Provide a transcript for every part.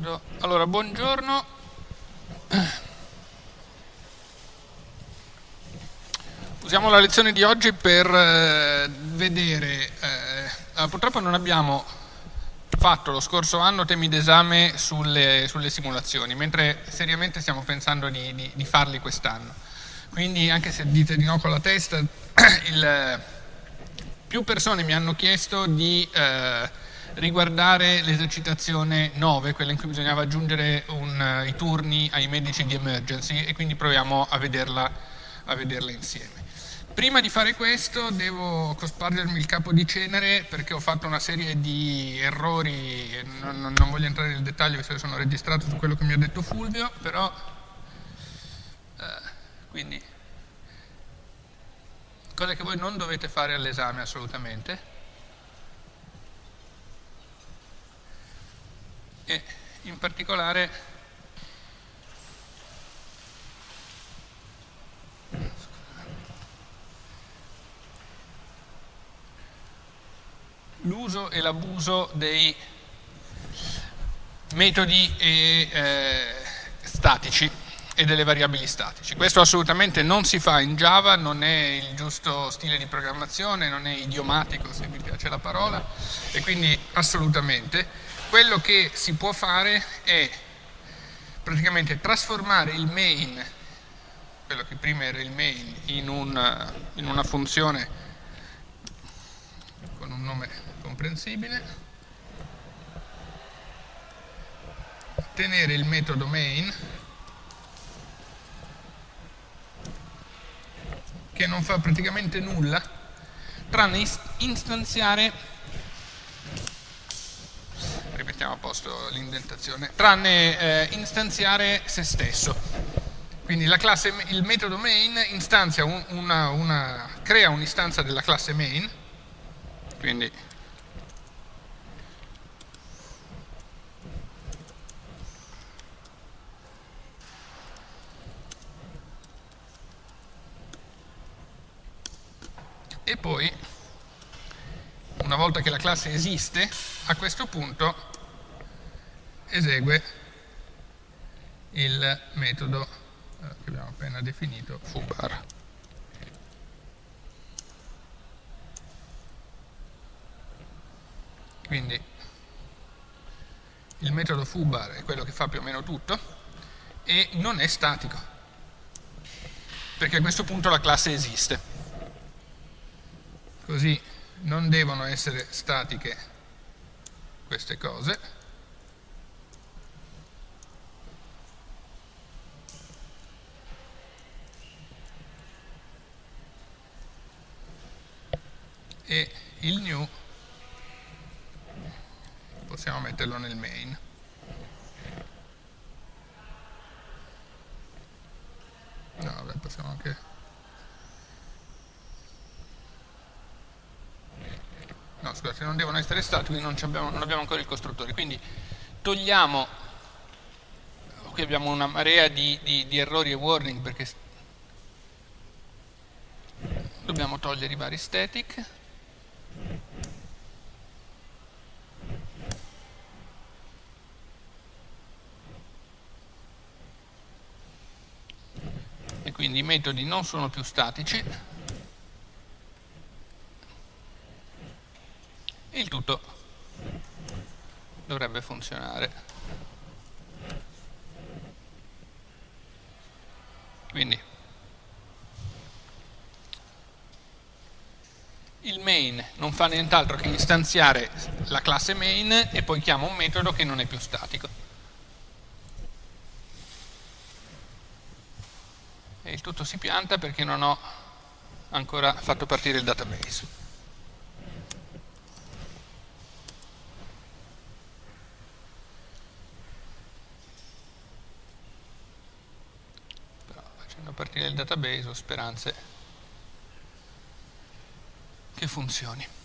d'accordo. Allora, buongiorno. Usiamo la lezione di oggi per eh, vedere, eh, purtroppo non abbiamo fatto lo scorso anno temi d'esame sulle, sulle, simulazioni, mentre seriamente stiamo pensando di, di, di farli quest'anno. Quindi anche se dite di no con la testa, il, più persone mi hanno chiesto di eh, riguardare l'esercitazione 9, quella in cui bisognava aggiungere un, uh, i turni ai medici di emergency e quindi proviamo a vederla, a vederla insieme. Prima di fare questo devo cospargermi il capo di cenere perché ho fatto una serie di errori, non, non voglio entrare nel dettaglio che sono registrato su quello che mi ha detto Fulvio, però eh, quindi cose che voi non dovete fare all'esame assolutamente. E in particolare l'uso e l'abuso dei metodi e, eh, statici e delle variabili statici. Questo assolutamente non si fa in Java, non è il giusto stile di programmazione, non è idiomatico se mi piace la parola, e quindi assolutamente. Quello che si può fare è praticamente trasformare il main, quello che prima era il main, in, un, in una funzione con un nome comprensibile, tenere il metodo main che non fa praticamente nulla tranne istanziare rimettiamo a posto l'indentazione tranne eh, istanziare se stesso. Quindi classe, il metodo main un, una, una, crea un'istanza della classe main. Quindi e poi una volta che la classe esiste a questo punto esegue il metodo eh, che abbiamo appena definito foobar quindi il metodo foobar è quello che fa più o meno tutto e non è statico perché a questo punto la classe esiste. Così non devono essere statiche queste cose e il new possiamo metterlo nel main. No vabbè possiamo anche no scusate, non devono essere statici, non abbiamo, non abbiamo ancora il costruttore, quindi togliamo, qui abbiamo una marea di, di, di errori e warning perché dobbiamo togliere i vari static, e quindi i metodi non sono più statici. Il tutto dovrebbe funzionare. Quindi il main non fa nient'altro che istanziare la classe main e poi chiama un metodo che non è più statico. E il tutto si pianta perché non ho ancora fatto partire il database. A partire dal database ho speranze che funzioni.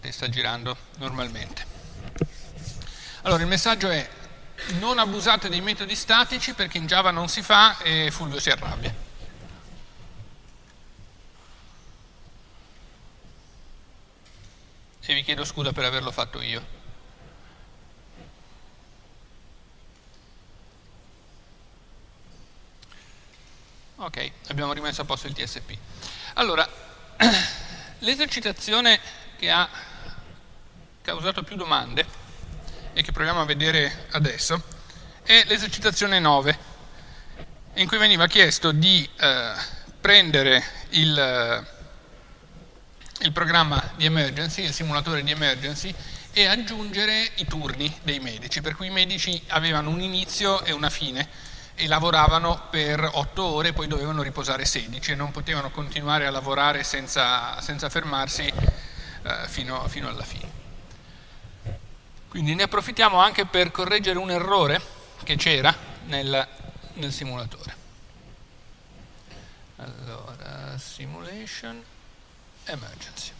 Infatti sta girando normalmente. Allora il messaggio è non abusate dei metodi statici perché in Java non si fa e Fulvio si arrabbia. E vi chiedo scusa per averlo fatto io. Ok, abbiamo rimesso a posto il TSP. Allora, l'esercitazione che ha causato più domande e che proviamo a vedere adesso è l'esercitazione 9, in cui veniva chiesto di eh, prendere il, eh, il programma di emergency, il simulatore di emergency, e aggiungere i turni dei medici, per cui i medici avevano un inizio e una fine e lavoravano per 8 ore poi dovevano riposare 16 e non potevano continuare a lavorare senza, senza fermarsi eh, fino, fino, alla fine. Quindi ne approfittiamo anche per correggere un errore che c'era nel, nel simulatore. Allora, simulation, emergency.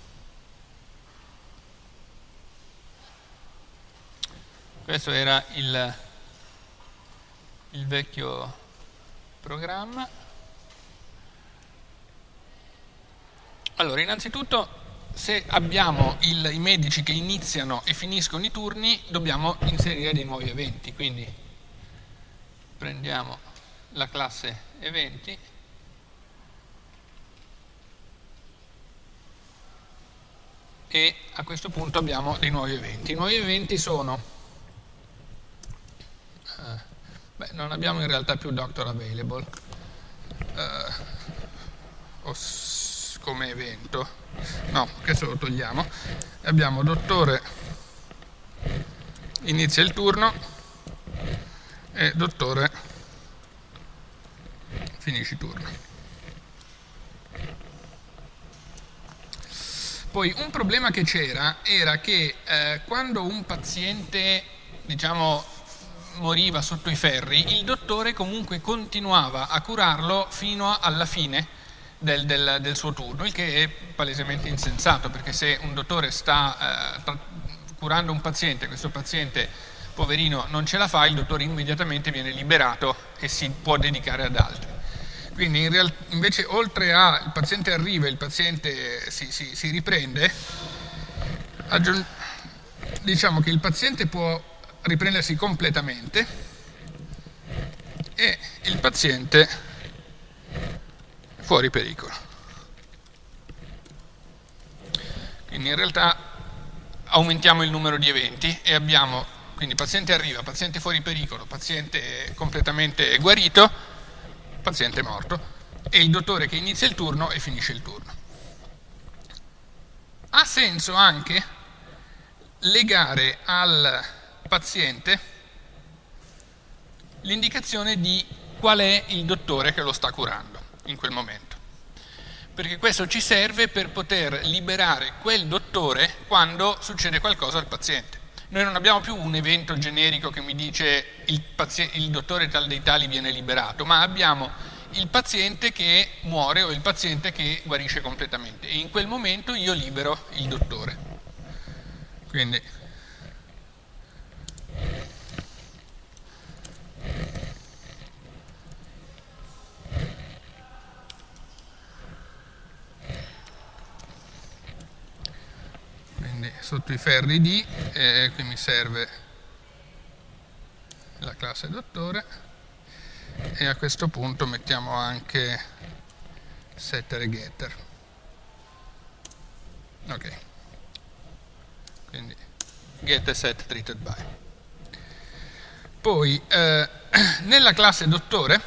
Questo era il il vecchio programma. Allora, innanzitutto, se abbiamo il, i medici che iniziano e finiscono i turni, dobbiamo inserire dei nuovi eventi. Quindi prendiamo la classe eventi e a questo punto abbiamo dei nuovi eventi. I nuovi eventi sono eh, Beh, non abbiamo in realtà più doctor available uh, come evento. No, questo lo togliamo. Abbiamo dottore inizia il turno e dottore finisce il turno. Poi un problema che c'era era che eh, quando un paziente diciamo moriva sotto i ferri, il dottore comunque continuava a curarlo fino alla fine del, del, del suo turno, il che è palesemente insensato, perché se un dottore sta eh, curando un paziente, questo paziente poverino non ce la fa, il dottore immediatamente viene liberato e si può dedicare ad altri. Quindi in real, invece oltre a il paziente arriva e il paziente si, si, si riprende, diciamo che il paziente può riprendersi completamente e il paziente fuori pericolo. Quindi in realtà aumentiamo il numero di eventi e abbiamo, quindi paziente arriva, paziente fuori pericolo, paziente completamente guarito, paziente morto e il dottore che inizia il turno e finisce il turno. Ha senso anche legare al paziente l'indicazione di qual è il dottore che lo sta curando in quel momento. Perché questo ci serve per poter liberare quel dottore quando succede qualcosa al paziente. Noi non abbiamo più un evento generico che mi dice il, il dottore tal dei tali viene liberato, ma abbiamo il paziente che muore o il paziente che guarisce completamente e in quel momento io libero il dottore. Quindi quindi sotto i ferri D e qui mi serve la classe dottore. E a questo punto mettiamo anche setter e getter. Ok. Quindi get e set treated by poi eh, nella classe dottore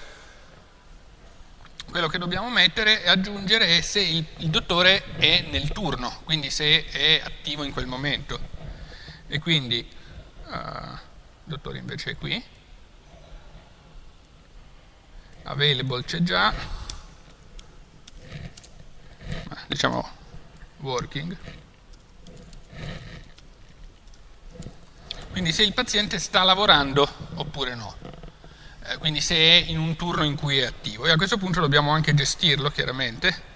quello che dobbiamo mettere e aggiungere è se il, il, dottore è nel turno, quindi se è attivo in quel momento. E quindi uh, il dottore invece è qui, available c'è già, diciamo working. Quindi se il paziente sta lavorando oppure no. Eh, quindi se è in un turno in cui è attivo. E a questo punto dobbiamo anche gestirlo, chiaramente.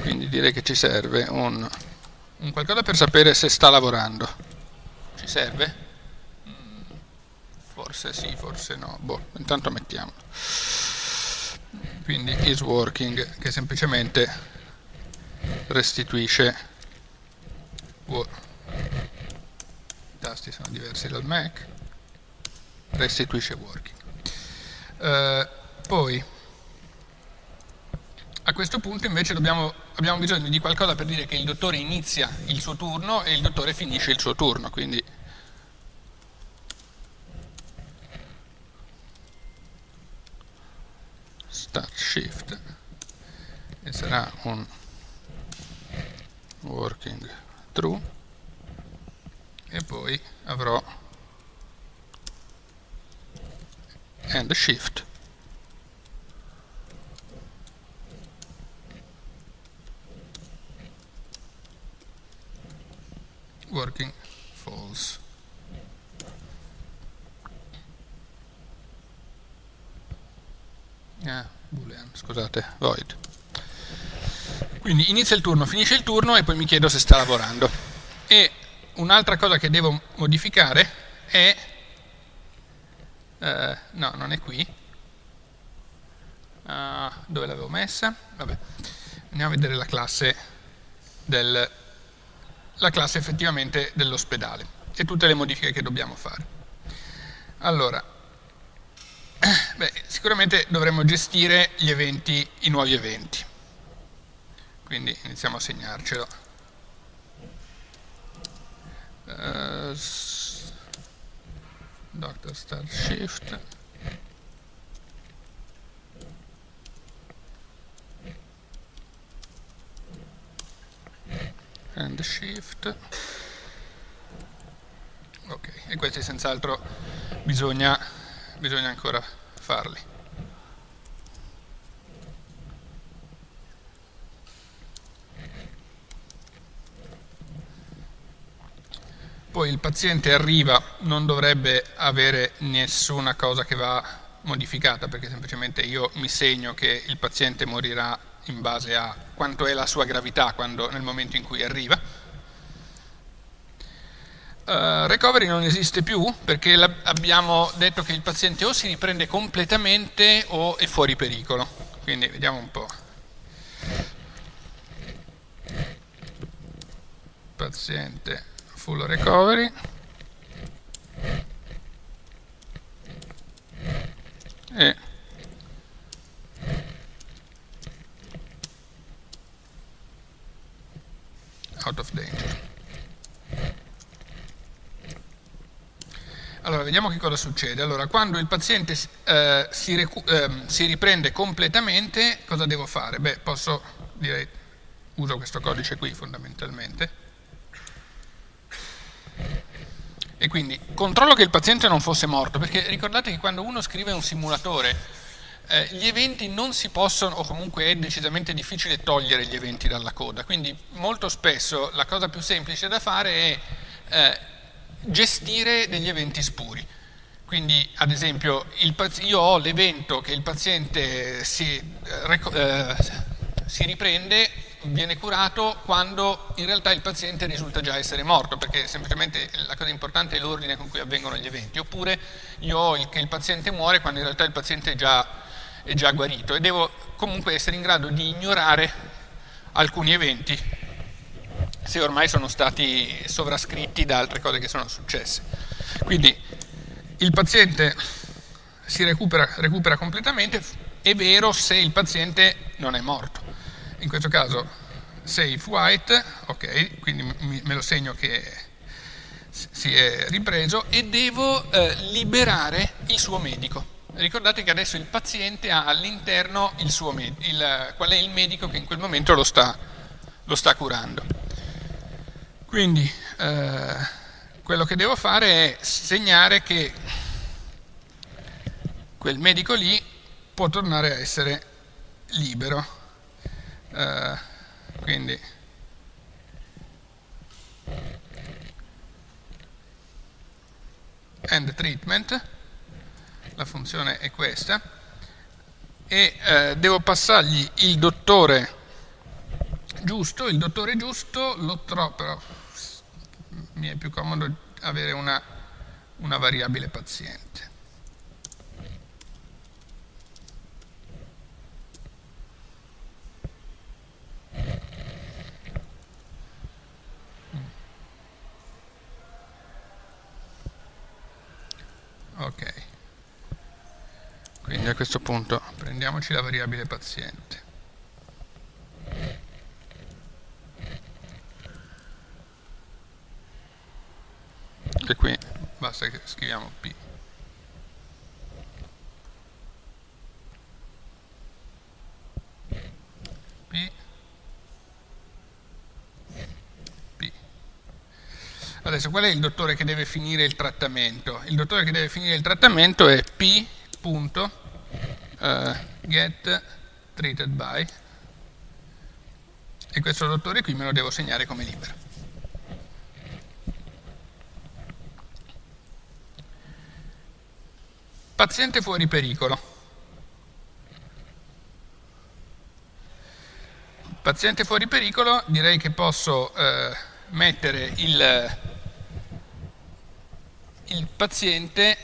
Quindi direi che ci serve un un qualcosa per sapere se sta lavorando. Ci serve? Mm, forse sì, forse no. Boh, intanto mettiamolo. Quindi is working, che semplicemente restituisce i tasti sono diversi dal Mac restituisce working uh, poi a questo punto invece dobbiamo, abbiamo bisogno di qualcosa per dire che il dottore inizia il suo turno e il dottore finisce il suo turno, quindi start shift e sarà un working true e poi avrò end shift working false. Ah, boolean, scusate, void. Quindi inizia il turno, finisce il turno e poi mi chiedo se sta lavorando. E un'altra cosa che devo modificare è... Eh, no, non è qui. Uh, dove l'avevo messa? Vabbè, andiamo a vedere la classe del la classe effettivamente dell'ospedale e tutte le modifiche che dobbiamo fare. Allora, beh, sicuramente dovremmo gestire gli eventi, i nuovi eventi. Quindi iniziamo a segnarcelo. Uh, Doctor Start Shift. and shift ok e questi senz'altro bisogna, bisogna ancora farli poi il paziente arriva non dovrebbe avere nessuna cosa che va modificata perché semplicemente io mi segno che il paziente morirà in base a quanto è la sua gravità quando, nel momento in cui arriva. Uh, recovery non esiste più perché abbiamo detto che il paziente o si riprende completamente o è fuori pericolo. Quindi vediamo un po'. Paziente full recovery. E out of danger. Allora, vediamo che cosa succede. Allora, quando il paziente eh, si, eh, si, riprende completamente, cosa devo fare? Beh, posso, direi, uso questo codice qui fondamentalmente. E quindi controllo che il paziente non fosse morto, perché ricordate che quando uno scrive un simulatore eh, gli eventi non si possono, o comunque è decisamente difficile togliere gli eventi dalla coda, quindi molto spesso la cosa più semplice da fare è eh, gestire degli eventi spuri. Quindi ad esempio io ho l'evento che il paziente si, eh, eh, si riprende viene curato quando in realtà il paziente risulta già essere morto, perché semplicemente la cosa importante è l'ordine con cui avvengono gli eventi, oppure io ho il, che il paziente muore quando in realtà il paziente è già è già guarito e devo comunque essere in grado di ignorare alcuni eventi se ormai sono stati sovrascritti da altre cose che sono successe. Quindi il paziente si recupera, recupera completamente, è vero se il paziente non è morto. In questo caso save white, ok, quindi me lo segno che si è ripreso e devo eh, liberare il suo medico. Ricordate che adesso il paziente ha all'interno qual è il medico che in quel momento lo sta, lo sta curando. Quindi eh, quello che devo fare è segnare che quel medico lì può tornare a essere libero. Eh, quindi. End treatment. La funzione è questa, e eh, devo passargli il dottore giusto, il dottore giusto lo trovo, però mi è più comodo avere una, una variabile paziente. Ok, quindi a questo punto prendiamoci la variabile paziente. Che qui basta che scriviamo P. P. P. Adesso qual è il dottore che deve finire il trattamento? Il dottore che deve finire il trattamento è P. Punto, uh, get treated by e questo dottore qui me lo devo segnare come libero. Paziente fuori pericolo. Paziente fuori pericolo, direi che posso eh, mettere il, il paziente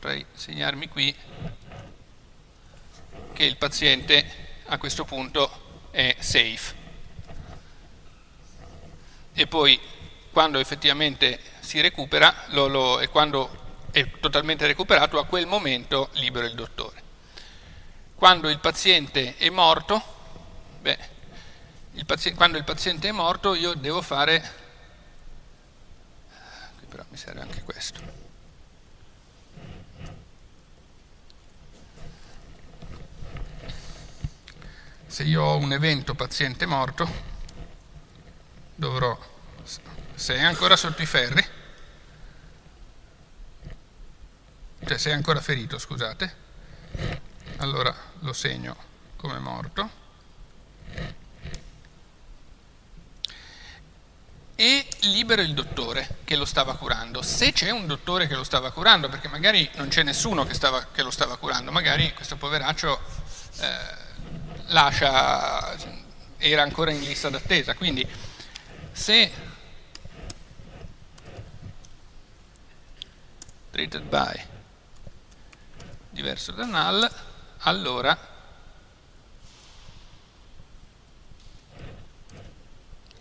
potrei segnarmi qui che il paziente a questo punto è safe. E poi quando effettivamente si recupera lo, lo, e quando è totalmente recuperato, a quel momento libero il dottore. Quando il paziente è morto, beh, il paziente, quando il paziente è morto io devo fare, qui però mi serve anche questo, se io ho un evento paziente morto, dovrò, se è ancora sotto i ferri, cioè se è ancora ferito, scusate, allora lo segno come morto, e libero il dottore che lo stava curando. Se c'è un dottore che lo stava curando, perché magari non c'è nessuno che, stava, che, lo stava curando, magari questo poveraccio eh, lascia, era ancora in lista d'attesa, quindi se treated by diverso da null, allora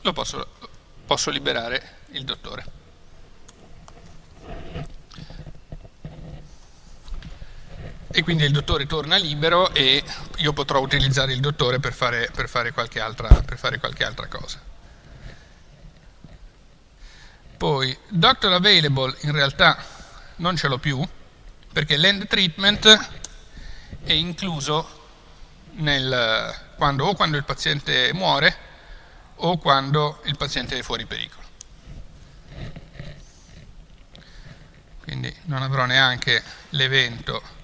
lo posso, posso liberare il dottore. E quindi il dottore torna libero e io potrò utilizzare il dottore per fare, per fare, qualche, altra, per fare qualche altra cosa. Poi, doctor available in realtà non ce l'ho più, perché l'end treatment è incluso nel, quando, o quando il paziente muore o quando il paziente è fuori pericolo. Quindi non avrò neanche l'evento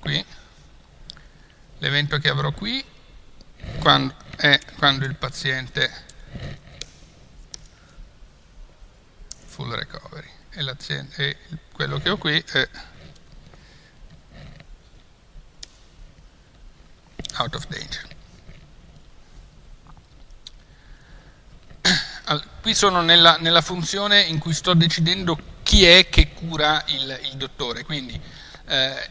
qui, l'evento che avrò qui quando è quando il paziente full recovery. E, e quello che ho qui è out of danger. Qui sono nella, nella, funzione in cui sto decidendo chi è che cura il, il dottore, quindi eh,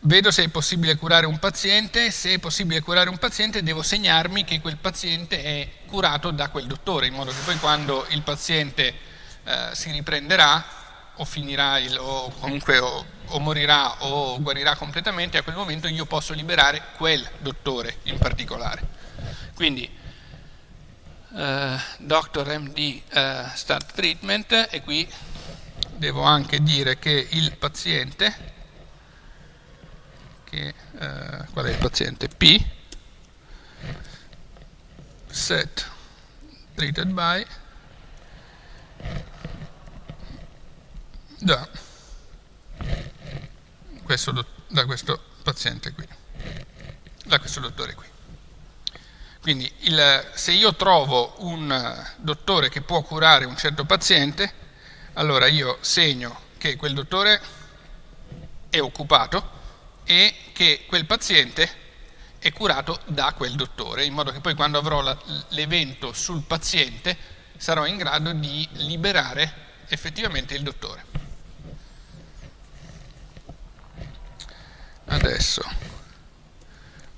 vedo se è possibile curare un paziente, se è possibile curare un paziente devo segnarmi che quel paziente è curato da quel dottore, in modo che poi quando il paziente eh, si riprenderà o finirà il, o comunque o, o, morirà o guarirà completamente, a quel momento io posso liberare quel dottore in particolare. Quindi eh, Dr. MD eh, Start Treatment e qui devo anche dire che il paziente che eh, qual è il paziente? P. Set. Treated by. Da. Questo, da questo paziente qui, da questo dottore qui. Quindi il, se io trovo un dottore che può curare un certo paziente, allora io segno che quel dottore è occupato e che quel paziente è curato da quel dottore, in modo che poi quando avrò l'evento sul paziente sarò in grado di liberare effettivamente il dottore. Adesso,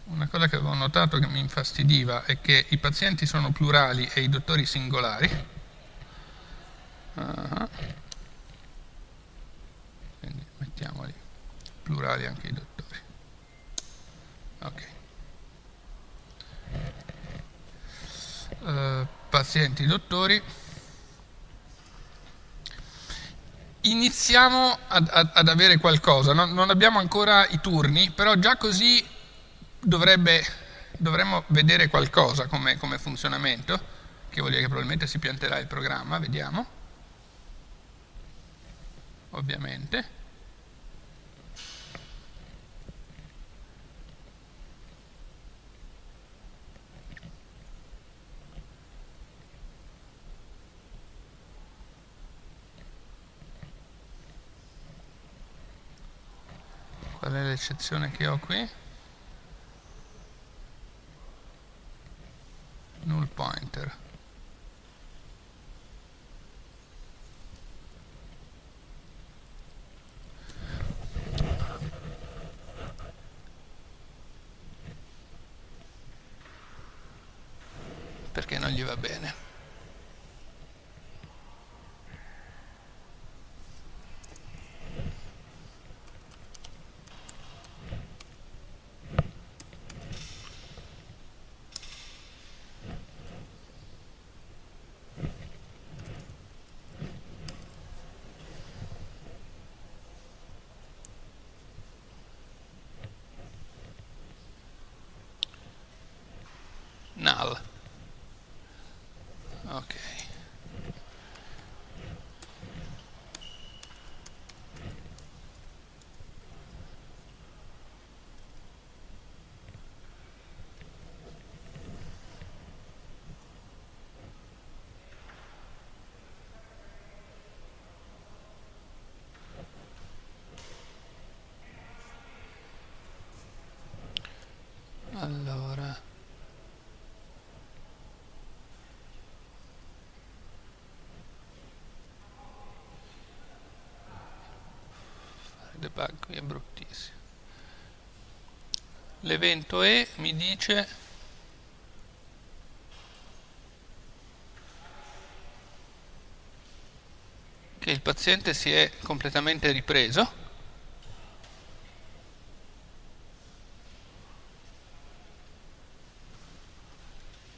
una cosa che avevo notato che mi infastidiva è che i pazienti sono plurali e i dottori singolari. Uh -huh. Quindi mettiamoli plurali anche i dottori. Ok. Uh, pazienti dottori. iniziamo ad, ad, ad avere qualcosa, non, non, abbiamo ancora i turni, però già così dovrebbe, dovremmo vedere qualcosa come, come funzionamento, che vuol dire che probabilmente si pianterà il programma, vediamo, ovviamente. Qual è l'eccezione che ho qui? Null pointer. Perché non gli va bene. null. Ok. Allora debug qui è bruttissimo. L'evento E mi dice che il paziente si è completamente ripreso.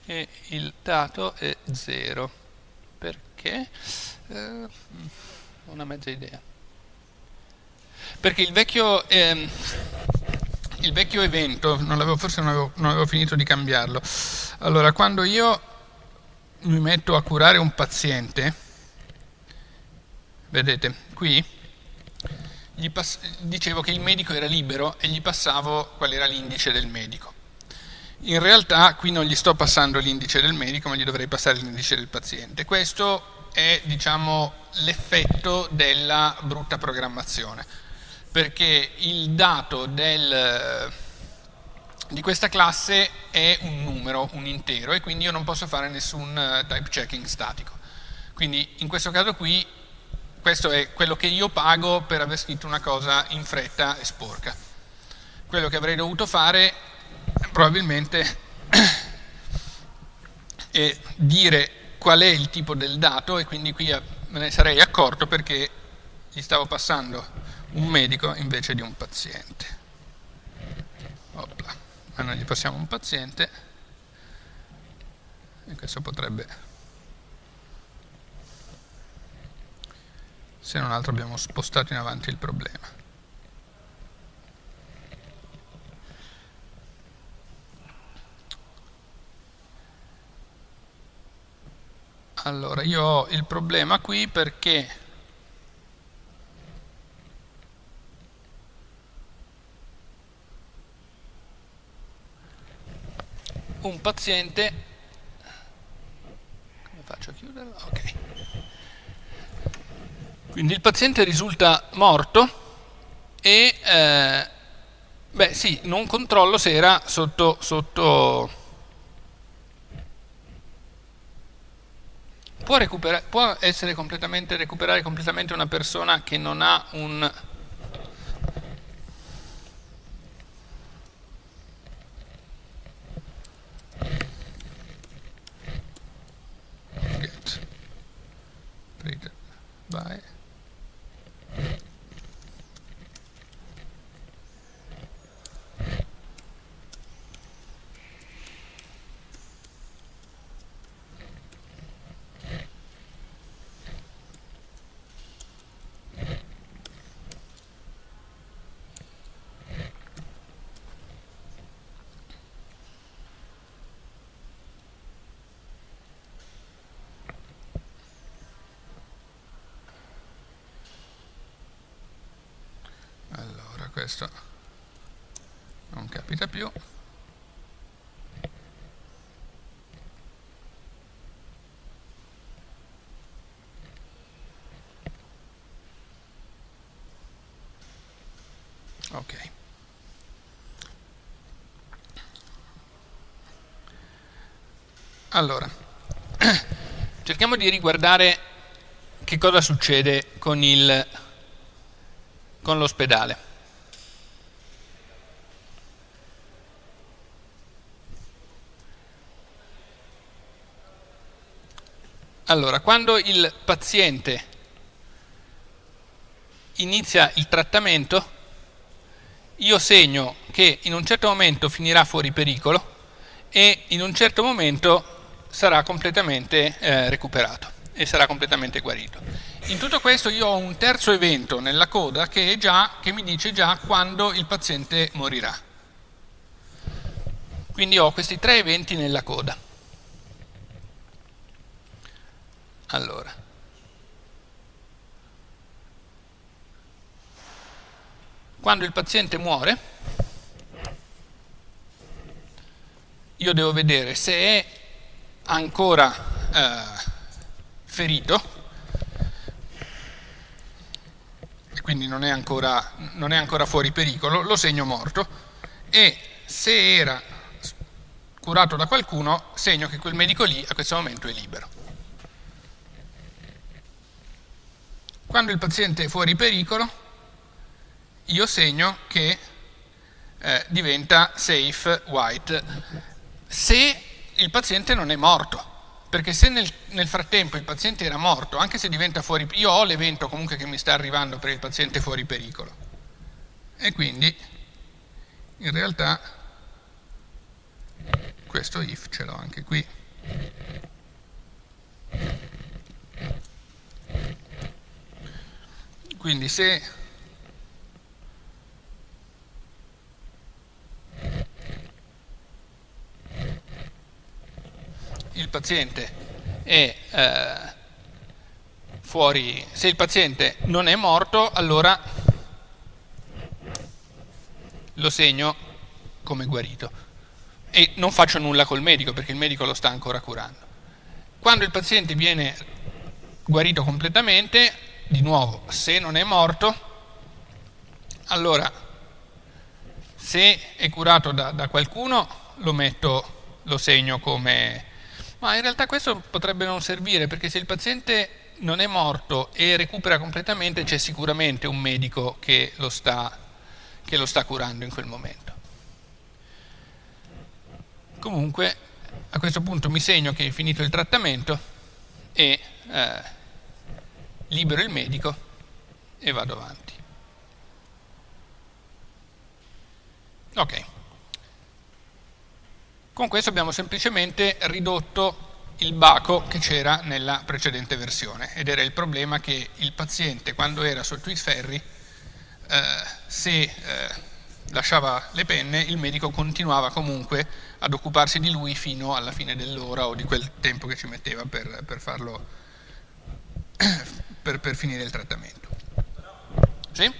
E il dato è 0 perché? Eh, una mezza idea perché il vecchio, ehm, il vecchio evento, non avevo, forse non avevo, non avevo finito di cambiarlo, allora quando io mi metto a curare un paziente, vedete, qui dicevo che il medico era libero e gli passavo qual era l'indice del medico. In realtà qui non gli sto passando l'indice del medico, ma gli dovrei passare l'indice del paziente. Questo è diciamo, l'effetto della brutta programmazione perché il dato del, di questa classe è un numero, un intero, e quindi io non posso fare nessun eh, type checking statico. Quindi in questo caso qui, questo è quello che io pago per aver scritto una cosa in fretta e sporca. Quello che avrei dovuto fare probabilmente è dire qual è il tipo del dato e quindi qui me ne sarei accorto perché gli stavo passando un medico invece di un paziente. Opla. Ma noi gli passiamo un paziente e questo potrebbe, se non altro abbiamo spostato in avanti il problema. Allora, io ho il problema qui perché un paziente, come faccio a chiuderlo? Ok. Quindi il paziente risulta morto e, eh, beh sì, non controllo se era sotto, sotto può, può essere completamente, recuperare completamente una persona che non ha un get read by questo più ok. Allora cerchiamo di riguardare che cosa succede con l'ospedale Allora, quando il paziente inizia il trattamento, io segno che in un certo momento finirà fuori pericolo e in un certo momento sarà completamente eh, recuperato e sarà completamente guarito. In tutto questo io ho un terzo evento nella coda che, già, che mi dice già quando il paziente morirà. Quindi ho questi tre eventi nella coda. Allora. Quando il paziente muore, io devo vedere se è ancora eh, ferito, quindi non è, ancora, non è ancora fuori pericolo, lo segno morto, e se era curato da qualcuno, segno che quel medico lì a questo momento è libero. Quando il paziente è fuori pericolo, io segno che eh, diventa safe white se il paziente non è morto. Perché se nel, nel, frattempo il paziente era morto, anche se diventa fuori io ho l'evento comunque che mi sta arrivando per il paziente fuori pericolo. E quindi in realtà questo if ce l'ho anche qui. Quindi se il paziente è eh, fuori, se il paziente non è morto, allora lo segno come guarito e non faccio nulla col medico perché il medico lo sta ancora curando. Quando il paziente viene guarito completamente, di nuovo, se non è morto, allora se è curato da, da qualcuno lo metto, lo segno come... Ma in realtà questo potrebbe non servire perché se il paziente non è morto e recupera completamente c'è sicuramente un medico che lo, sta, che lo sta curando in quel momento. Comunque a questo punto mi segno che è finito il trattamento e eh, libero il medico e vado avanti. Ok. Con questo abbiamo semplicemente ridotto il baco che c'era nella precedente versione ed era il problema che il paziente quando era sotto i ferri eh, se eh, lasciava le penne il medico continuava comunque ad occuparsi di lui fino alla fine dell'ora o di quel tempo che ci metteva per, per farlo per, per finire il trattamento. Sì?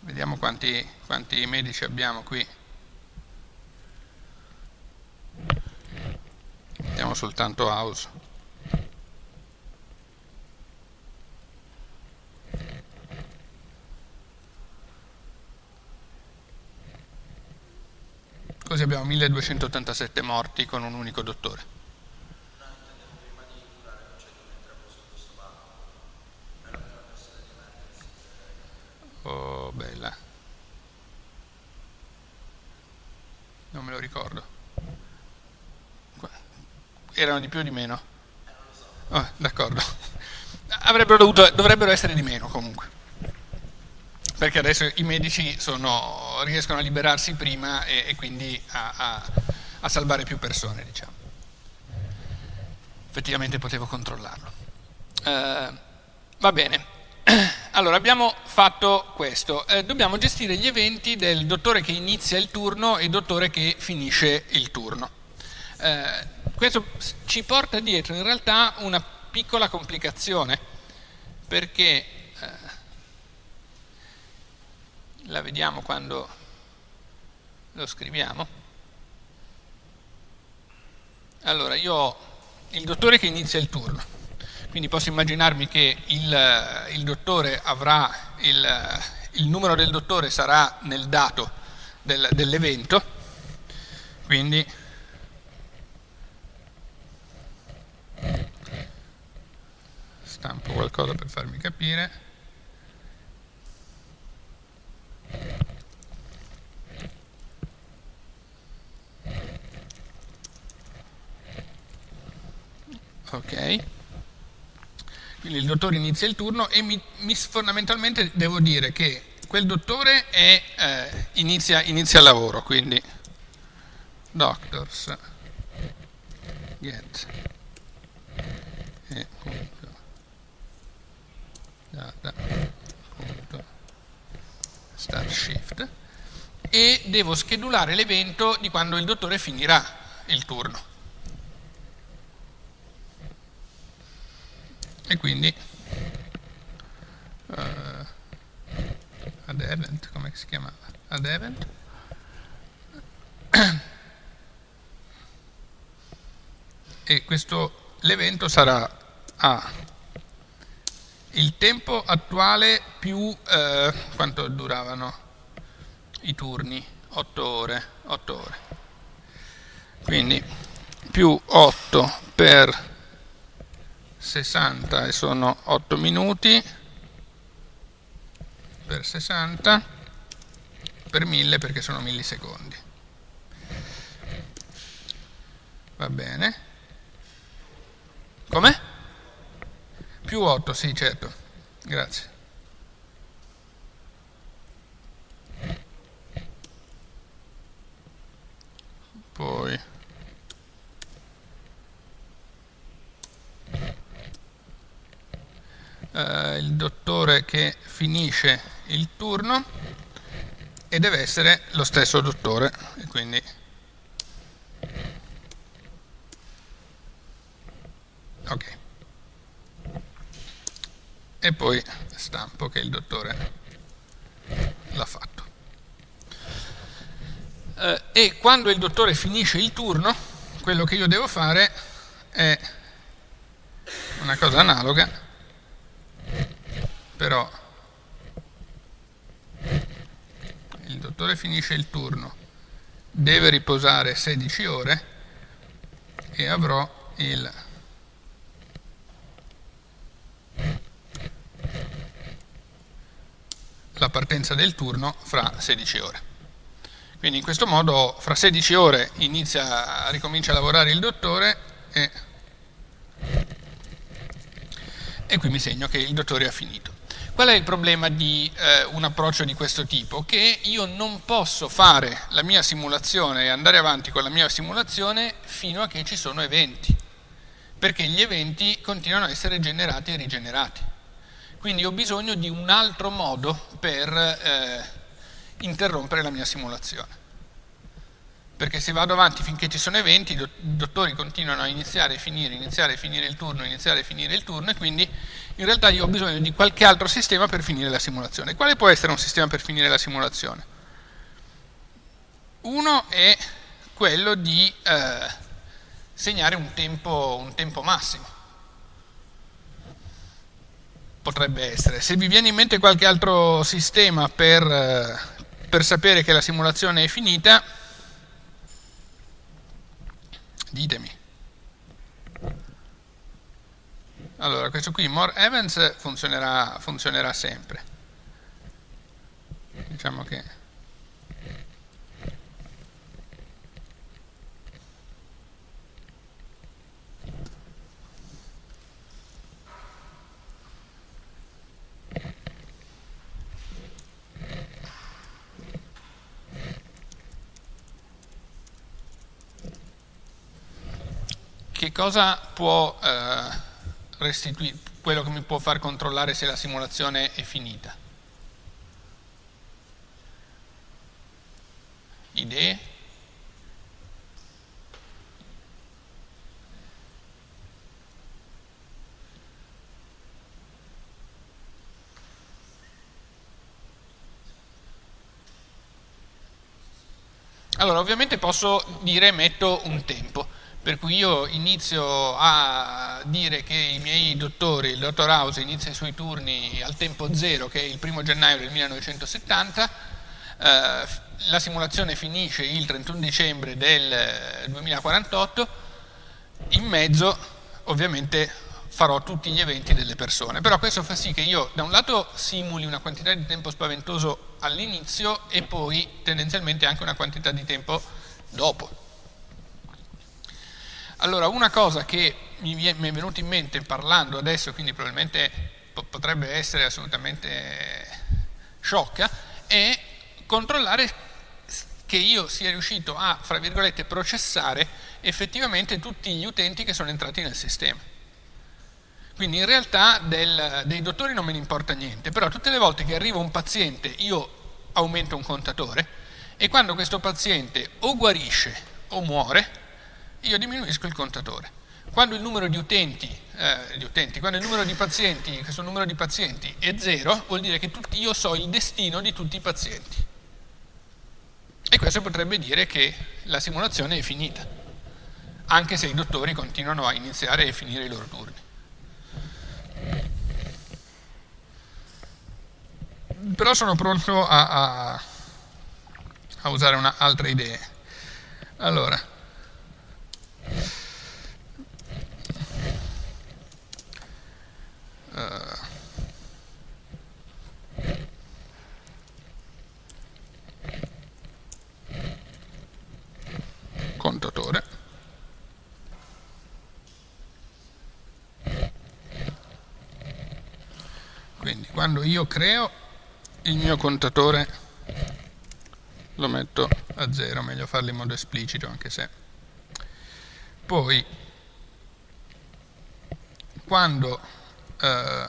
Vediamo quanti, quanti medici abbiamo qui. Vediamo soltanto House. Così abbiamo 1287 morti con un unico dottore. Oh, bella. Non me lo ricordo. Erano di più o di meno? Oh, D'accordo. dovrebbero essere di meno comunque perché adesso i medici sono, riescono a liberarsi prima e, e quindi a, a, a, salvare più persone, diciamo. Effettivamente potevo controllarlo. Uh, va bene, allora abbiamo fatto questo, uh, dobbiamo gestire gli eventi del dottore che inizia il turno e dottore che finisce il turno. Uh, questo ci porta dietro in realtà una piccola complicazione, perché la vediamo quando lo scriviamo. Allora, io ho il dottore che inizia il turno, quindi posso immaginarmi che il, il dottore avrà, il, il, numero del dottore sarà nel dato del, dell'evento, quindi stampo qualcosa per farmi capire. Ok. Quindi il dottore inizia il turno e mi, mi fondamentalmente devo dire che quel dottore è, eh, inizia, inizia il lavoro, quindi. Doctors. Get. E punto. Data punto start shift e devo schedulare l'evento di quando il dottore finirà il turno. E quindi uh, ad event, come si chiamava? Ad event e questo l'evento sarà a. Il tempo attuale più eh, quanto duravano i turni? 8 ore 8 ore. Quindi più 8 per 60 e sono 8 minuti per 60 per 1000 perché sono millisecondi. Va bene. Come? più 8 sì certo. Grazie poi eh, il dottore che finisce il turno e deve essere lo stesso dottore e quindi ok. E poi stampo che il dottore l'ha fatto. Eh, e quando il dottore finisce il turno quello che io devo fare è una cosa analoga però il dottore finisce il turno, deve riposare 16 ore e avrò il la partenza del turno fra 16 ore. Quindi in questo modo fra 16 ore inizia, ricomincia a lavorare il dottore e, e qui mi segno che il dottore ha finito. Qual è il problema di eh, un approccio di questo tipo? Che io non posso fare la mia simulazione e andare avanti con la mia simulazione fino a che ci sono eventi, perché gli eventi continuano a essere generati e rigenerati. Quindi ho bisogno di un altro modo per eh, interrompere la mia simulazione. Perché se vado avanti finché ci sono eventi, i dottori continuano a iniziare e finire, iniziare e finire il turno, iniziare e finire il turno, e quindi in realtà io ho bisogno di qualche altro sistema per finire la simulazione. Quale può essere un sistema per finire la simulazione? Uno è quello di eh, segnare un tempo, un tempo massimo. Potrebbe essere. Se vi viene in mente qualche altro sistema per, eh, per sapere che la simulazione è finita, ditemi. Allora, questo qui, more events, funzionerà, funzionerà sempre. Diciamo che... che cosa può eh, restituire, quello che mi può far controllare se la simulazione è finita? Idee? Allora, ovviamente posso dire metto un tempo per cui io inizio a dire che i miei dottori, il dottor House inizia i suoi turni al tempo zero che è il primo gennaio del 1970, eh, la simulazione finisce il 31 dicembre del 2048, in mezzo ovviamente farò tutti gli eventi delle persone, però questo fa sì che io da un lato simuli una quantità di tempo spaventoso all'inizio e poi tendenzialmente anche una quantità di tempo dopo. Allora, una cosa che mi è venuta in mente parlando adesso, quindi probabilmente potrebbe essere assolutamente sciocca, è controllare che io sia riuscito a, fra virgolette, processare effettivamente tutti gli utenti che sono entrati nel sistema. Quindi in realtà del, dei dottori non me ne importa niente, però tutte le volte che arriva un paziente io aumento un contatore e quando questo paziente o guarisce o muore, io diminuisco il contatore. Quando il numero di utenti, eh, di utenti quando il numero di pazienti, questo numero di pazienti è zero, vuol dire che tutti, io so il destino di tutti i pazienti. E questo potrebbe dire che la simulazione è finita, anche se i dottori continuano a iniziare e finire i loro turni. Però sono pronto a, a, a usare una, altre idee. Allora, contatore. Quindi quando io creo il mio contatore lo metto a zero meglio farlo in modo esplicito anche se poi, quando eh,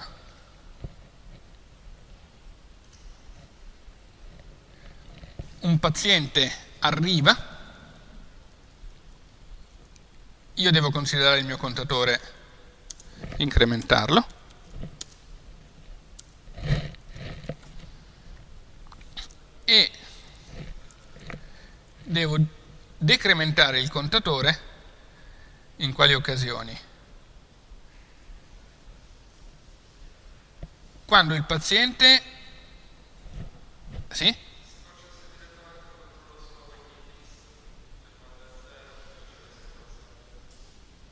un paziente arriva, io devo considerare il mio contatore, incrementarlo, e devo decrementare il contatore in quali occasioni? Quando il paziente... Sì?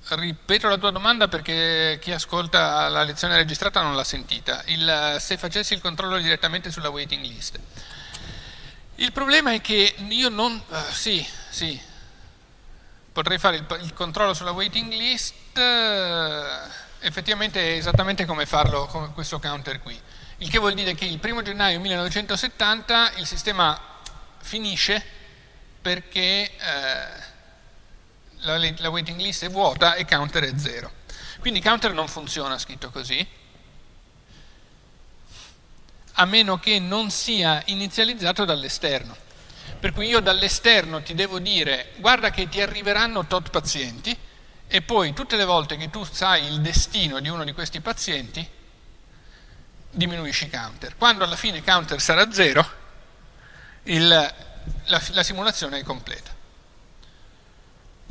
Ripeto la tua domanda perché chi ascolta la lezione registrata non l'ha sentita. Il, se facessi il controllo direttamente sulla waiting list. Il problema è che io non... Uh, sì, sì, potrei fare il, il controllo sulla waiting list, eh, effettivamente è esattamente come farlo con questo counter qui. Il che vuol dire che il primo gennaio 1970 il sistema finisce perché eh, la, la waiting list è vuota e counter è zero. Quindi counter non funziona scritto così, a meno che non sia inizializzato dall'esterno. Per cui io dall'esterno ti devo dire guarda che ti arriveranno tot pazienti e poi tutte le volte che tu sai il destino di uno di questi pazienti diminuisci counter. Quando alla fine counter sarà zero, il, la, la simulazione è completa.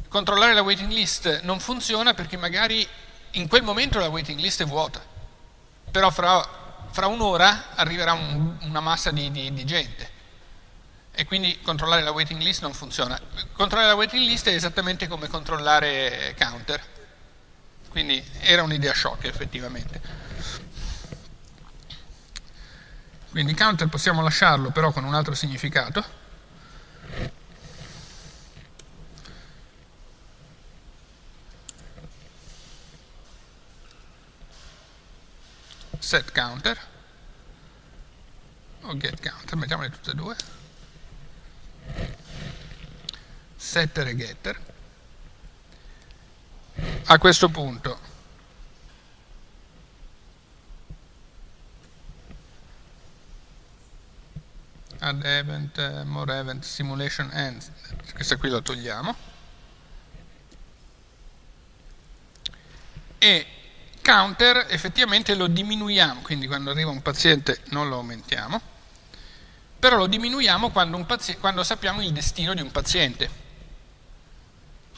Controllare la waiting list non funziona perché magari in quel momento la waiting list è vuota, però fra, fra un'ora arriverà un, una massa di, di, di gente e quindi controllare la waiting list non funziona. Controllare la waiting list è esattamente come controllare counter, quindi era un'idea shock effettivamente. Quindi counter possiamo lasciarlo però con un altro significato. Set counter o get counter, mettiamole tutte e due setter e getter. A questo punto add event, more event, simulation ends. Questa qui la togliamo. E counter effettivamente lo diminuiamo quindi quando arriva un paziente non lo aumentiamo però lo diminuiamo quando, quando sappiamo il destino di un paziente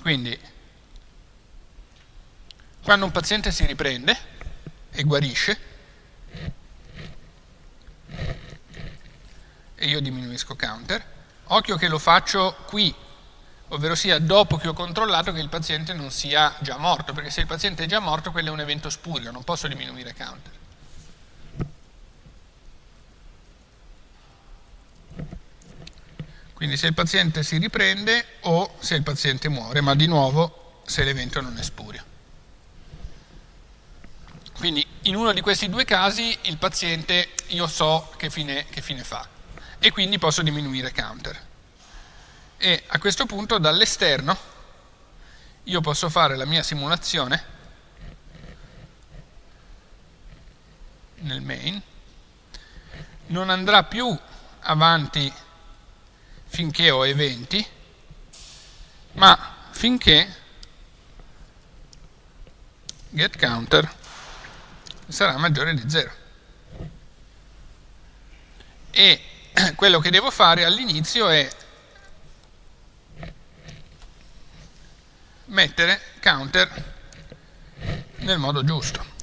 quindi, quando un paziente si riprende e guarisce, e io diminuisco counter, occhio che lo faccio qui, ovvero sia dopo che ho controllato che il paziente non sia già morto, perché se il paziente è già morto quello è un evento spurio, non posso diminuire counter. Quindi se il paziente si riprende o se il paziente muore, ma di nuovo se l'evento non è spurio. Quindi in uno di questi due casi il paziente io so che fine, che fine fa e quindi posso diminuire counter. E a questo punto dall'esterno io posso fare la mia simulazione nel main, non andrà più avanti finché ho eventi, ma finché getCounter sarà maggiore di 0. E quello che devo fare all'inizio è mettere counter nel modo giusto.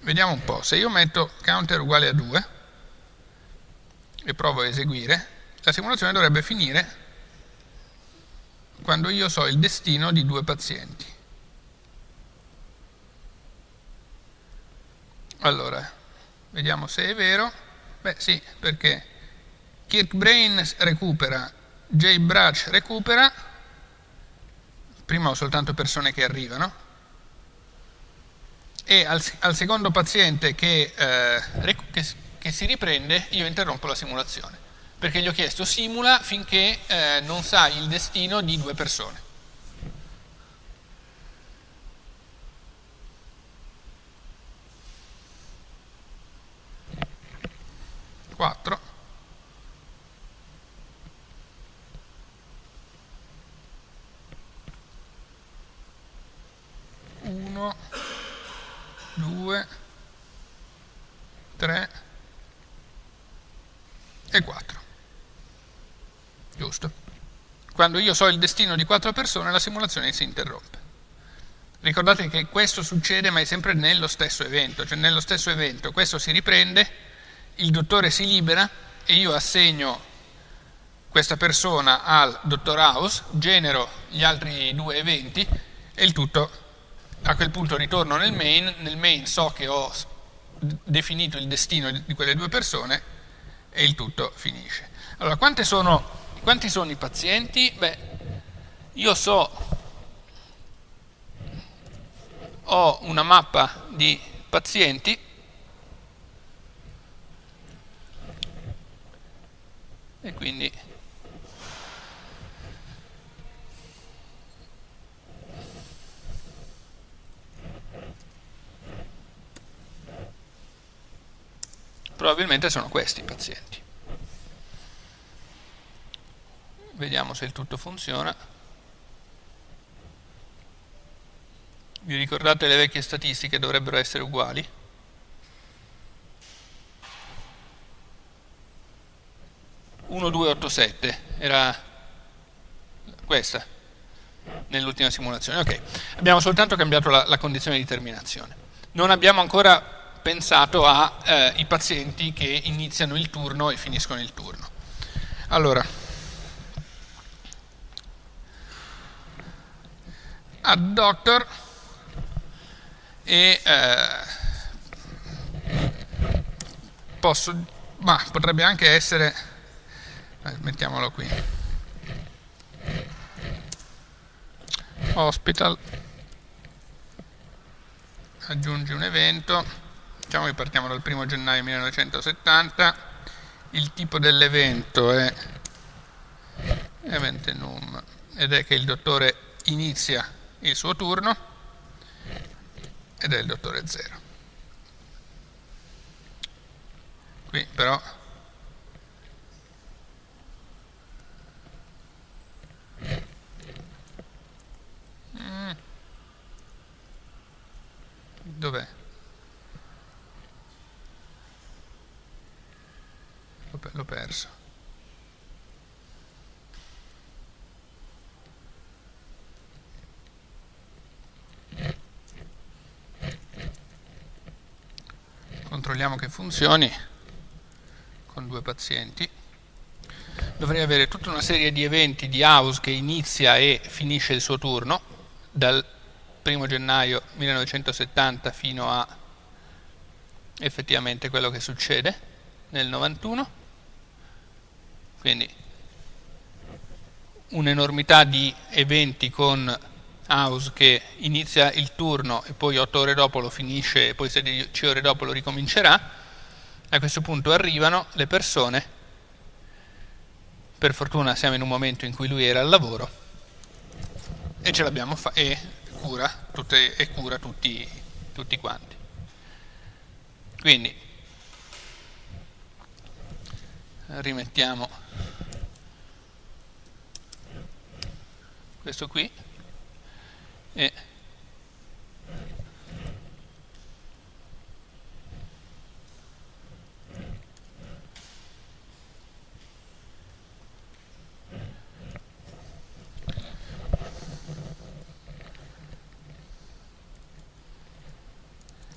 Vediamo un po', se io metto counter uguale a 2, e provo a eseguire, la simulazione dovrebbe finire quando io so il destino di due pazienti. Allora, vediamo se è vero. Beh sì, perché Kirkbrain recupera, JBrush recupera, prima ho soltanto persone che arrivano, e al, al secondo paziente che, eh, che che si riprende, io interrompo la simulazione, perché gli ho chiesto simula finché eh, non sa il destino di due persone. Quattro. Uno, due, tre, e 4. Giusto? Quando io so il destino di quattro persone la simulazione si interrompe. Ricordate che questo succede ma è sempre nello stesso evento, cioè nello stesso evento questo si riprende, il dottore si libera e io assegno questa persona al dottor House, genero gli altri due eventi e il tutto a quel punto ritorno nel main, nel main so che ho definito il destino di quelle due persone e il tutto finisce. Allora, sono, quanti sono i pazienti? Beh, io so, ho una mappa di pazienti e quindi probabilmente sono questi i pazienti. vediamo se il tutto funziona. Vi ricordate le vecchie statistiche dovrebbero essere uguali? Uno, due, otto, sette, era questa nell'ultima simulazione. Ok, abbiamo soltanto cambiato la, la, condizione di terminazione. Non abbiamo ancora pensato ai eh, pazienti che iniziano il turno e finiscono il turno. Allora, a doctor e eh, posso, ma potrebbe anche essere, eh, mettiamolo qui, hospital, aggiungi un evento, diciamo che partiamo dal 1 gennaio 1970, il tipo dell'evento è event enum ed è che il dottore inizia il suo turno ed è il dottore 0. Qui però mm. dov'è? L'ho perso. controlliamo che funzioni. Con due pazienti. Dovrei avere tutta una serie di eventi di house che inizia e finisce il suo turno dal 1 gennaio 1970 fino a effettivamente quello che succede nel 91 quindi un'enormità di eventi con house che inizia il turno e poi 8 ore dopo lo finisce e poi 16 ore dopo lo ricomincerà, a questo punto arrivano le persone, per fortuna siamo in un momento in cui lui era al lavoro. E ce l'abbiamo e cura, tutte, e cura tutti, tutti quanti. Quindi rimettiamo questo qui e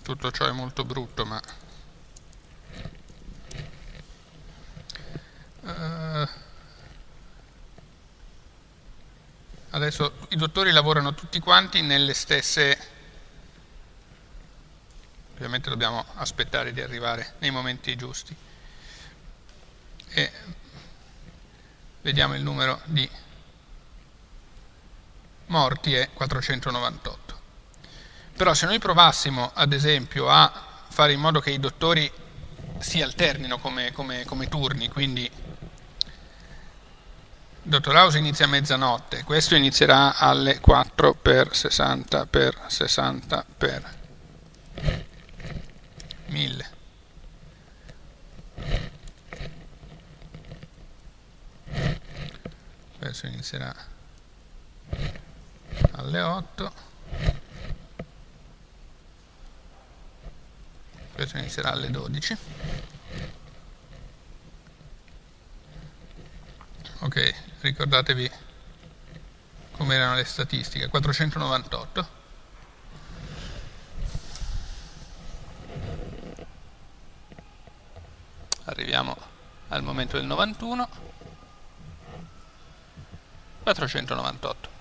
tutto ciò è molto brutto ma Adesso i dottori lavorano tutti quanti nelle stesse... Ovviamente dobbiamo aspettare di arrivare nei momenti giusti. E vediamo il numero di morti è 498. Però se noi provassimo ad esempio a fare in modo che i dottori si alternino come, come, come turni, quindi Dottor House inizia a mezzanotte, questo inizierà alle 4 per 60 per 60 per 1000. Questo inizierà alle 8. Questo inizierà alle 12. Ok ricordatevi come erano le statistiche. 498 arriviamo al momento del 91 498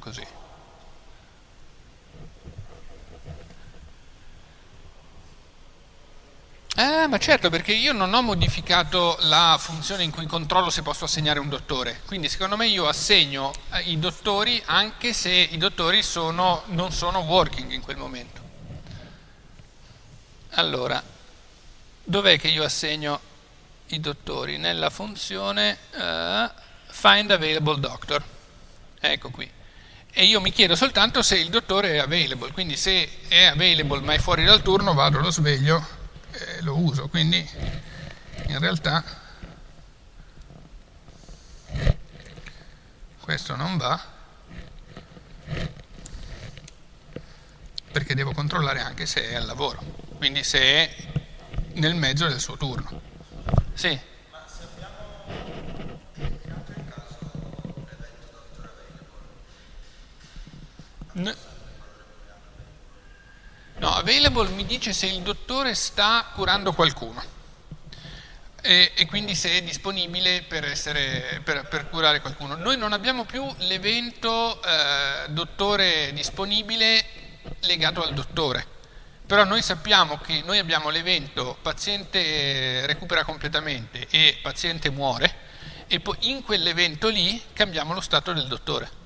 così. Eh, ma certo, perché io non ho modificato la funzione in cui controllo se posso assegnare un dottore. Quindi secondo me io assegno eh, i dottori anche se i dottori sono, non sono working in quel momento. Allora, dov'è che io assegno i dottori? Nella funzione... Eh, find available doctor. Ecco qui. E io mi chiedo soltanto se il dottore è available, quindi se è available ma è fuori dal turno vado, lo sveglio e lo uso. Quindi in realtà questo non va perché devo controllare anche se è al lavoro, quindi se è nel mezzo del suo turno. Sì. No, available mi dice se il dottore sta curando qualcuno e, e quindi se è disponibile per, essere, per, per, curare qualcuno. Noi non abbiamo più l'evento eh, dottore disponibile legato al dottore, però noi sappiamo che noi abbiamo l'evento paziente recupera completamente e paziente muore e poi in quell'evento lì cambiamo lo stato del dottore.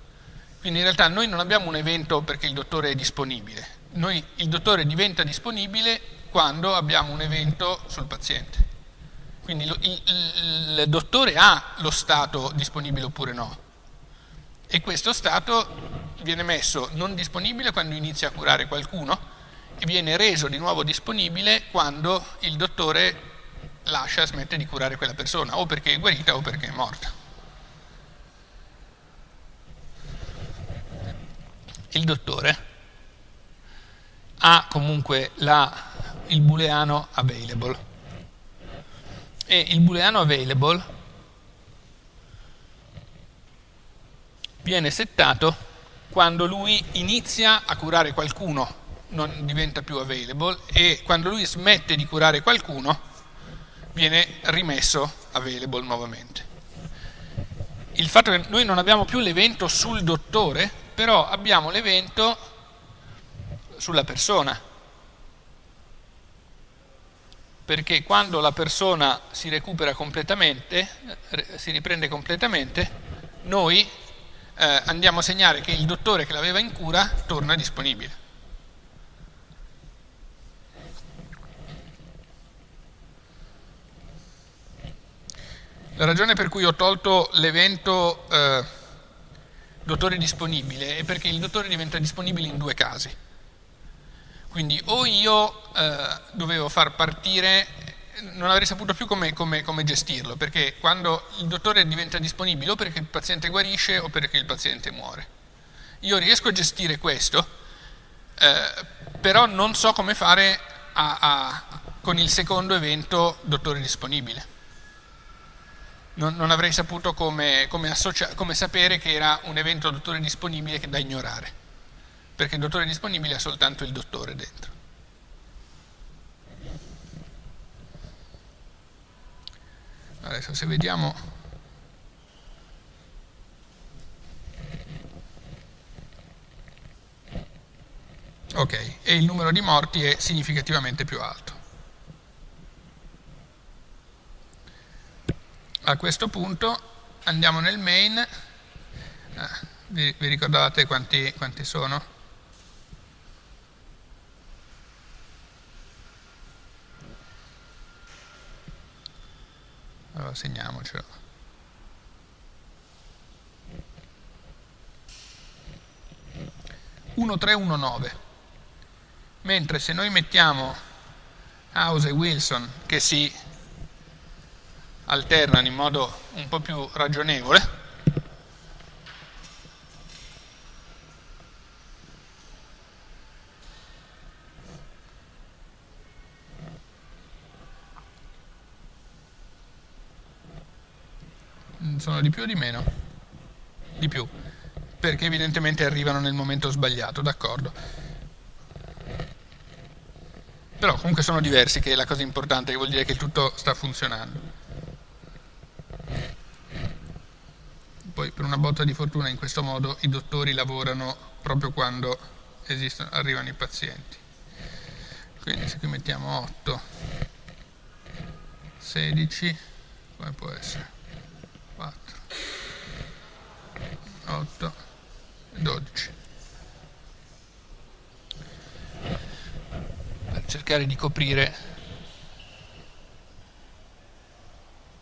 Quindi in realtà noi non abbiamo un evento perché il dottore è disponibile, noi, il dottore diventa disponibile quando abbiamo un evento sul paziente. Quindi il, il, il dottore ha lo stato disponibile oppure no. E questo stato viene messo non disponibile quando inizia a curare qualcuno e viene reso di nuovo disponibile quando il dottore lascia, smette di curare quella persona, o perché è guarita o perché è morta. il dottore ha comunque la, il booleano available e il booleano available viene settato quando lui inizia a curare qualcuno non diventa più available e quando lui smette di curare qualcuno viene rimesso available nuovamente. Il fatto che noi non abbiamo più l'evento sul dottore però abbiamo l'evento sulla persona, perché quando la persona si recupera completamente, si riprende completamente, noi eh, andiamo a segnare che il dottore che l'aveva in cura torna disponibile. La ragione per cui ho tolto l'evento eh, dottore disponibile è perché il dottore diventa disponibile in due casi. Quindi o io eh, dovevo far partire, non avrei saputo più come, come, come, gestirlo, perché quando il dottore diventa disponibile o perché il paziente guarisce o perché il paziente muore. Io riesco a gestire questo, eh, però non so come fare a, a, con il secondo evento dottore disponibile non, non avrei saputo come, come, come, sapere che era un evento dottore disponibile da ignorare, perché il dottore disponibile ha soltanto il dottore dentro. Adesso se vediamo... Ok, e il numero di morti è significativamente più alto. a questo punto andiamo nel main, ah, vi, vi, ricordate quanti, quanti sono? Allora segniamocelo. Mentre se noi mettiamo House e Wilson che si alternano in modo un po' più ragionevole sono di più o di meno? Di più, perché evidentemente arrivano nel momento sbagliato, d'accordo. Però comunque sono diversi, che è la cosa importante, che vuol dire che tutto sta funzionando. Poi per una botta di fortuna in questo modo i dottori lavorano proprio quando esistono, arrivano i pazienti. Quindi se qui mettiamo 8, 16, come può essere? 4, 8, 12. Per cercare di coprire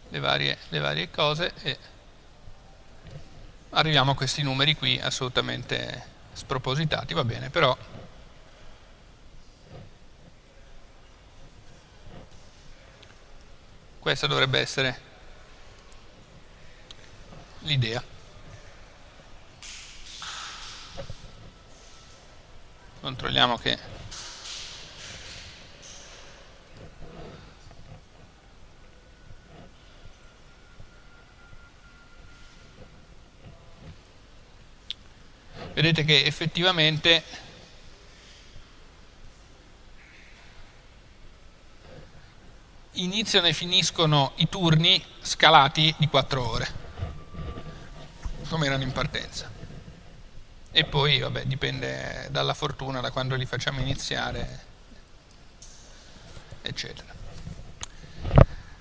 le varie, le varie cose e arriviamo a questi numeri qui assolutamente spropositati, va bene, però questa dovrebbe essere l'idea. Controlliamo che vedete che effettivamente iniziano e finiscono i turni scalati di 4 ore come erano in partenza e poi vabbè dipende dalla fortuna da quando li facciamo iniziare eccetera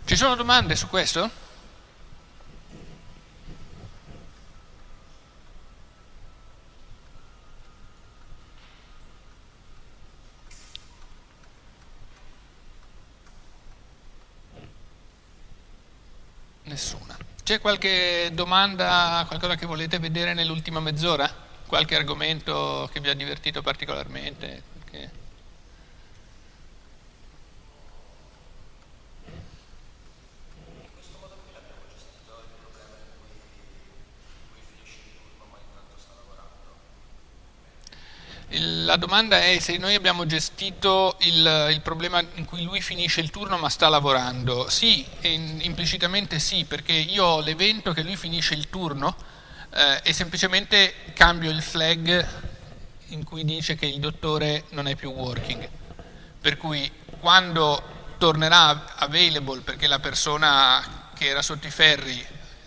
ci sono domande su questo? Nessuna. C'è qualche domanda, qualcosa che volete vedere nell'ultima mezz'ora? Qualche argomento che vi ha divertito particolarmente? Che... La domanda è se noi abbiamo gestito il, il, problema in cui lui finisce il turno ma sta lavorando. Sì, implicitamente sì, perché io ho l'evento che lui finisce il turno eh, e semplicemente cambio il flag in cui dice che il dottore non è più working. Per cui quando tornerà available perché la persona che era sotto i ferri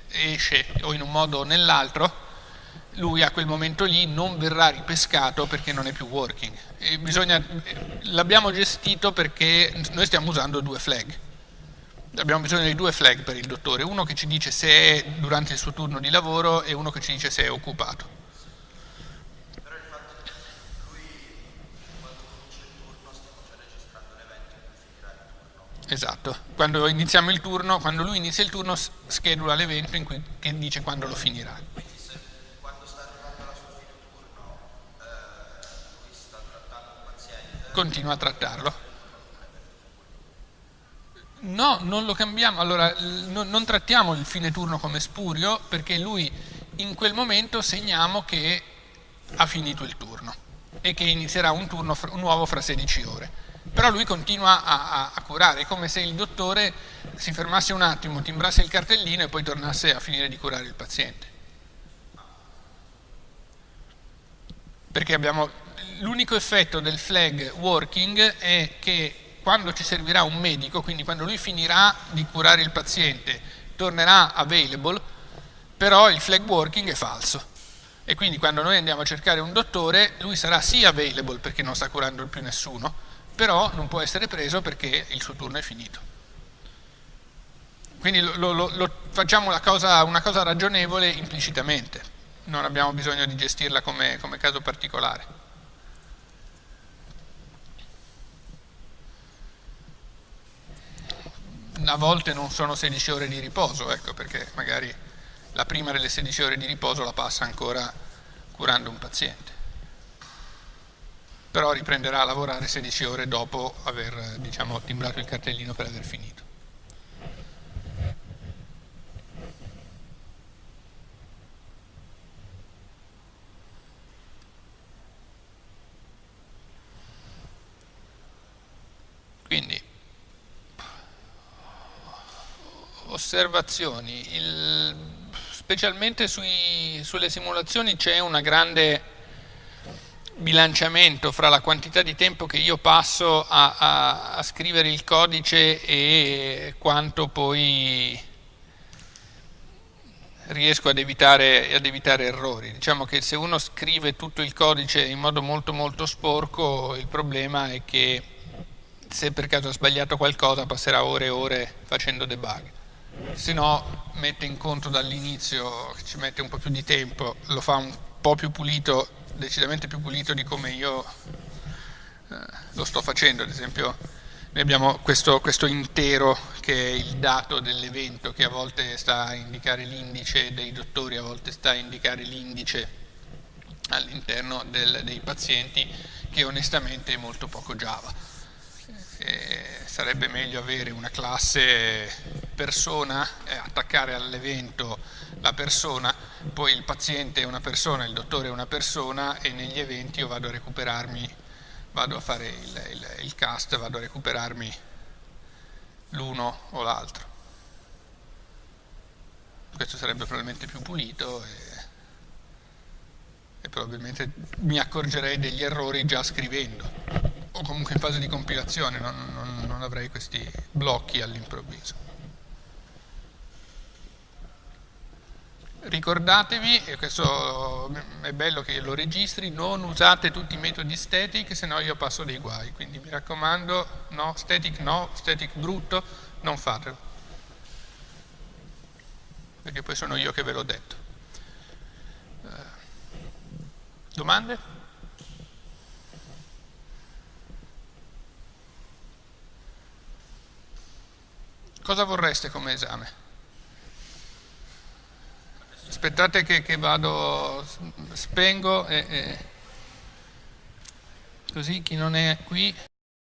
esce o in un modo o nell'altro, lui a quel momento lì non verrà ripescato perché non è più working. L'abbiamo gestito perché noi stiamo usando due flag. Abbiamo bisogno di due flag per il dottore, uno che ci dice se è durante il suo turno di lavoro e uno che ci dice se è occupato. Però il fatto che lui quando finisce il turno stiamo già registrando l'evento in cui finirà il turno. Esatto, quando iniziamo il turno, quando lui inizia il turno schedula l'evento che dice quando lo finirà. Continua a trattarlo. No, non lo cambiamo, allora no, non trattiamo il fine turno come spurio perché lui in quel momento segniamo che ha finito il turno e che inizierà un turno nuovo fra 16 ore. Però lui continua a, a, a curare, è come se il dottore si fermasse un attimo, timbrasse il cartellino e poi tornasse a finire di curare il paziente. Perché abbiamo l'unico effetto del flag working è che quando ci servirà un medico, quindi quando lui finirà di curare il paziente, tornerà available, però il flag working è falso. E quindi quando noi andiamo a cercare un dottore, lui sarà sì available perché non sta curando più nessuno, però non può essere preso perché il suo turno è finito. Quindi lo, lo, lo facciamo cosa, una cosa ragionevole implicitamente, non abbiamo bisogno di gestirla come, come caso particolare. A volte non sono 16 ore di riposo, ecco, perché magari la prima delle 16 ore di riposo la passa ancora curando un paziente. Però riprenderà a lavorare 16 ore dopo aver diciamo, timbrato il cartellino per aver finito. Quindi osservazioni, Il, specialmente sui, sulle simulazioni c'è un grande bilanciamento fra la quantità di tempo che io passo a, a, a scrivere il codice e quanto poi riesco ad evitare, ad evitare, errori. Diciamo che se uno scrive tutto il codice in modo molto molto sporco, il problema è che se per caso ha sbagliato qualcosa passerà ore e ore facendo debug se no mette in conto dall'inizio, ci mette un po' più di tempo, lo fa un po' più pulito, decisamente più pulito di come io eh, lo sto facendo, ad esempio Noi abbiamo questo, questo, intero che è il dato dell'evento che a volte sta a indicare l'indice dei dottori, a volte sta a indicare l'indice all'interno dei pazienti che onestamente è molto poco Java. E sarebbe meglio avere una classe persona, eh, attaccare all'evento la persona, poi il paziente è una persona, il dottore è una persona e negli eventi io vado a recuperarmi vado a fare il, il, il cast, vado a recuperarmi l'uno o l'altro. Questo sarebbe probabilmente più pulito e, e probabilmente mi accorgerei degli errori già scrivendo o comunque in fase di compilazione, non, non, non avrei questi blocchi all'improvviso. ricordatevi, e questo è bello che lo registri, non usate tutti i metodi static, se no io passo dei guai, quindi mi raccomando, no, static no, static brutto, non fatelo, perché poi sono io che ve l'ho detto. Eh, domande? Cosa vorreste come esame? aspettate che, che vado, spengo e, e così chi non è qui